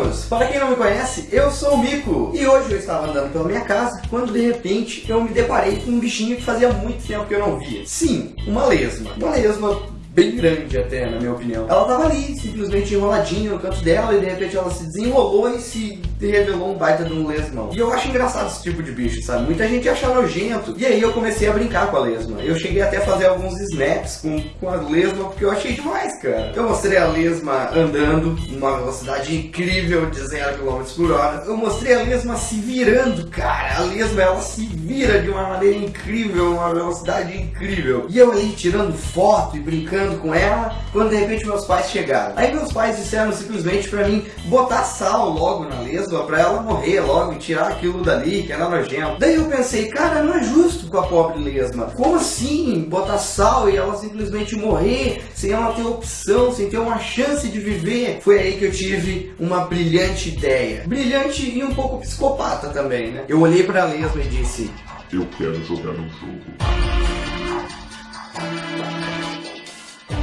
humanos! Para quem não me conhece, eu sou o Mico e hoje eu estava andando pela minha casa quando de repente eu me deparei com um bichinho que fazia muito tempo que eu não via. Sim, uma lesma. Uma lesma bem grande até, na minha opinião. Ela tava ali, simplesmente enroladinha no canto dela, e de repente ela se desenrolou e se revelou um baita de um lesmão. E eu acho engraçado esse tipo de bicho, sabe? Muita gente acha nojento. E aí eu comecei a brincar com a lesma. Eu cheguei até a fazer alguns snaps com, com a lesma, porque eu achei demais, cara. Eu mostrei a lesma andando numa velocidade incrível de 0 km por hora. Eu mostrei a lesma se virando, cara. A lesma, ela se vira de uma maneira incrível, uma velocidade incrível. E eu ali tirando foto e brincando com ela, quando de repente meus pais chegaram. Aí meus pais disseram simplesmente para mim botar sal logo na lesma para ela morrer logo e tirar aquilo dali que era nojento. Daí eu pensei, cara, não é justo com a pobre lesma. Como assim botar sal e ela simplesmente morrer sem ela ter opção, sem ter uma chance de viver? Foi aí que eu tive uma brilhante ideia. Brilhante e um pouco psicopata também, né? Eu olhei para a lesma e disse: Eu quero jogar um jogo.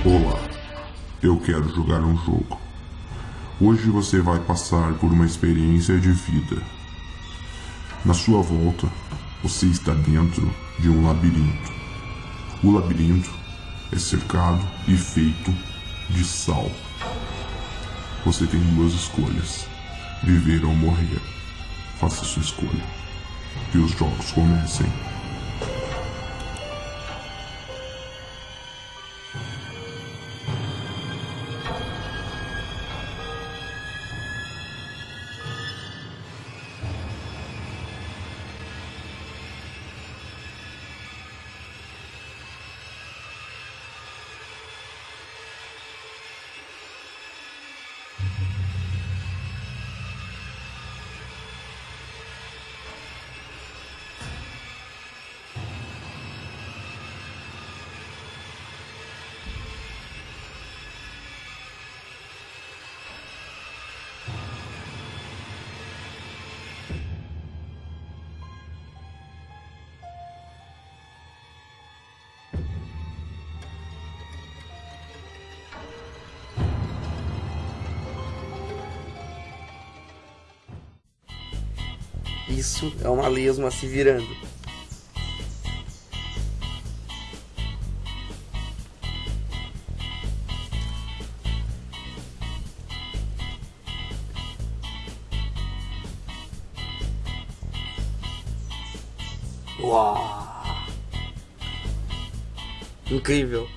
Olá, eu quero jogar um jogo. Hoje você vai passar por uma experiência de vida. Na sua volta, você está dentro de um labirinto. O labirinto é cercado e feito de sal. Você tem duas escolhas: viver ou morrer. Faça sua escolha. Que os jogos comecem. Isso é uma lesma se virando. Uau! Incrível!